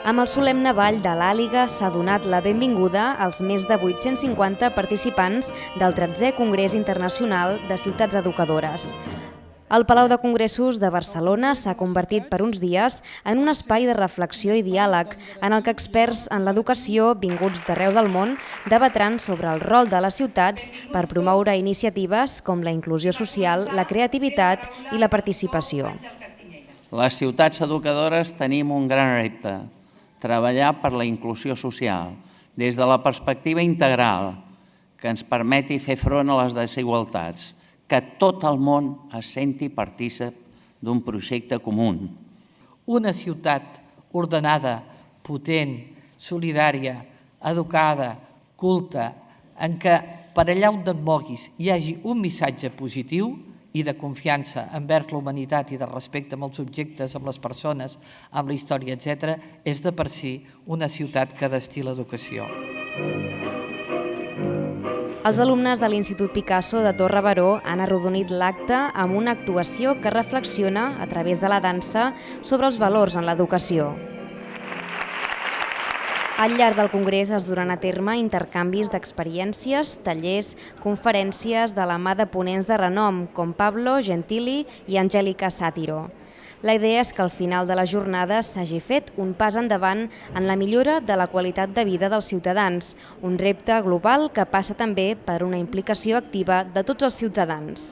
Amb el solemne ball de l'Àliga s'ha donat la benvinguda als més de 850 participants del 13è Congrés Internacional de Ciutats Educadores. El Palau de Congressos de Barcelona s'ha convertit per uns dies en un espai de reflexió i diàleg en el que experts en l'educació vinguts d'arreu del món debatran sobre el rol de les ciutats per promoure iniciatives com la inclusió social, la creativitat i la participació. Les ciutats educadores tenim un gran repte, treballar per la inclusió social, des de la perspectiva integral, que ens permeti fer front a les desigualtats, que tot el món es senti partícip d'un projecte comú. Una ciutat ordenada, potent, solidària, educada, culta, en què per allà on et moguis hi hagi un missatge positiu, i de confiança envers la humanitat i de respecte amb els objectes, amb les persones, amb la història, etc., és de per si una ciutat que destila educació. Els alumnes de l'Institut Picasso de Torre Baró han arrodonit l'acte amb una actuació que reflexiona, a través de la dansa, sobre els valors en l'educació. Al llarg del Congrés es duran a terme intercanvis d'experiències, tallers, conferències de la mà de ponents de renom com Pablo Gentili i Angèlica Sàtiro. La idea és que al final de la jornada s'hagi fet un pas endavant en la millora de la qualitat de vida dels ciutadans, un repte global que passa també per una implicació activa de tots els ciutadans.